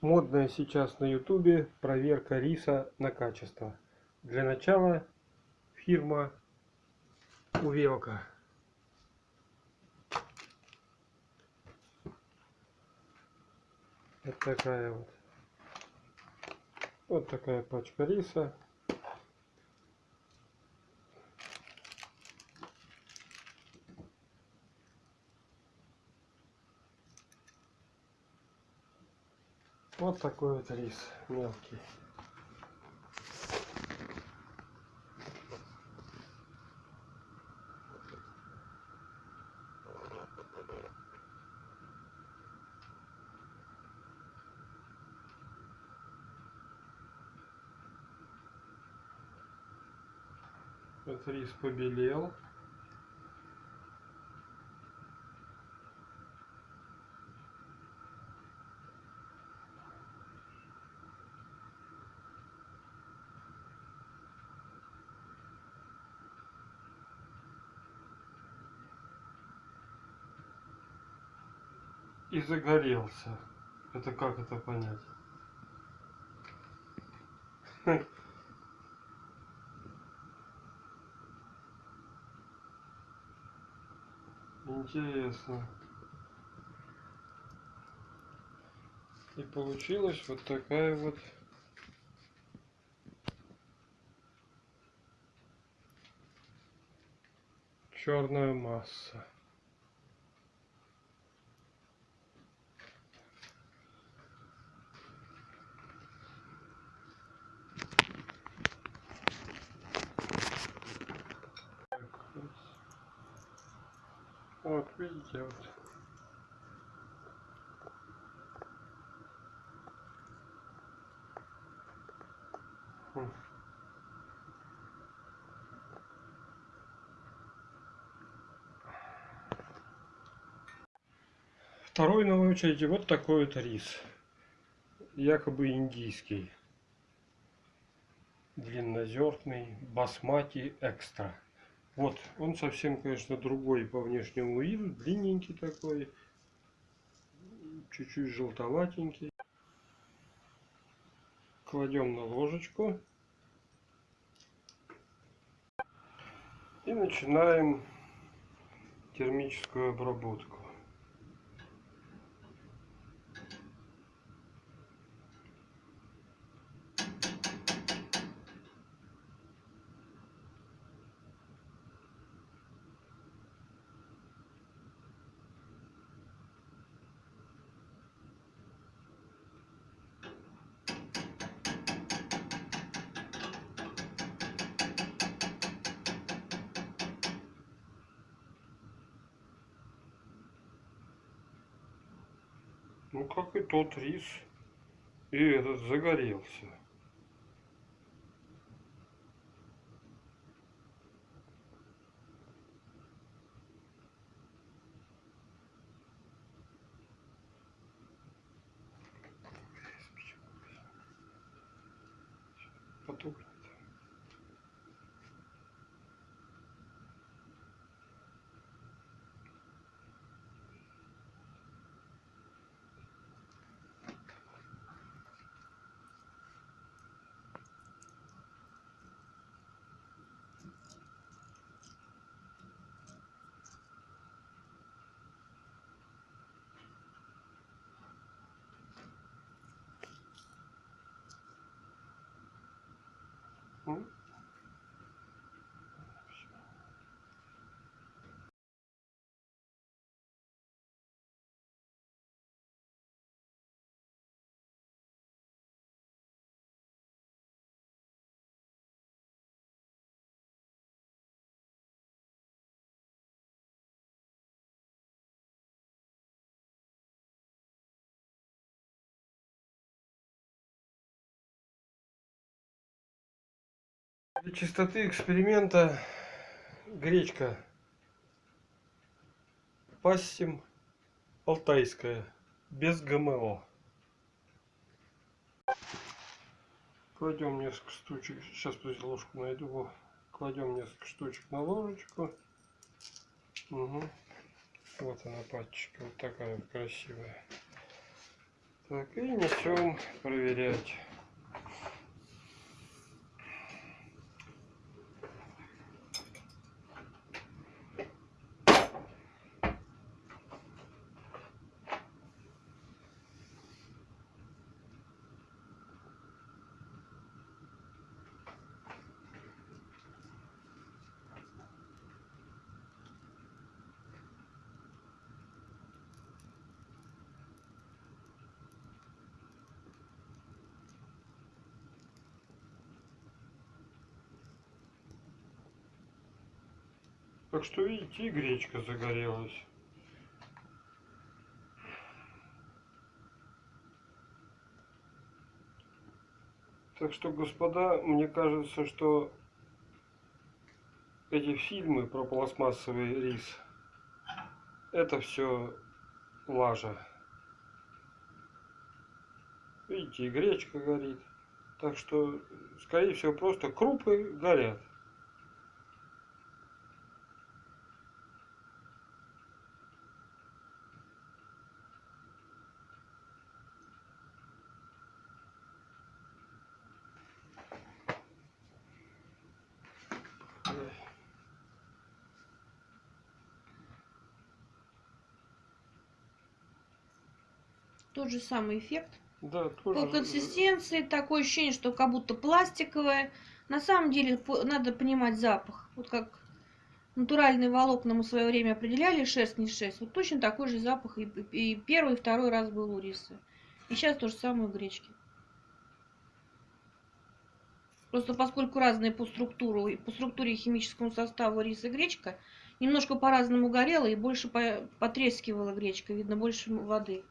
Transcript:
Модная сейчас на ютубе проверка риса на качество. Для начала фирма Увелка. Вот такая вот. Вот такая пачка риса. Вот такой вот рис мелкий. Вот рис побелел. И загорелся. Это как это понять? Интересно. И получилась вот такая вот черная масса. Вот, видите, вот. Хм. Второй на очереди вот такой вот рис. Якобы индийский. Длиннозерный басмати экстра. Вот, он совсем, конечно, другой по внешнему виду, длинненький такой, чуть-чуть желтоватенький. Кладем на ложечку и начинаем термическую обработку. Ну, как и тот рис. И этот загорелся. Потухнет. Ну, Для чистоты эксперимента гречка пассим алтайская, без ГМО. Кладем несколько штучек, сейчас подожди, ложку найду, кладем несколько штучек на ложечку. Угу. Вот она пачечка, вот такая красивая. Так, и несем проверять. Так что, видите, и гречка загорелась. Так что, господа, мне кажется, что эти фильмы про пластмассовый рис, это все лажа. Видите, и гречка горит. Так что, скорее всего, просто крупы горят. Тот же самый эффект. Да, По тоже. консистенции такое ощущение, что как будто пластиковое. На самом деле по- надо понимать запах. Вот как натуральные волокна мы в свое время определяли, шерсть не шерсть. Вот точно такой же запах и, и первый, и второй раз был у риса. И сейчас то же самое у гречки. Просто поскольку разные по структуру, по структуре и химическому составу рис и гречка, немножко по-разному горела и больше по- потрескивала гречка, видно больше воды.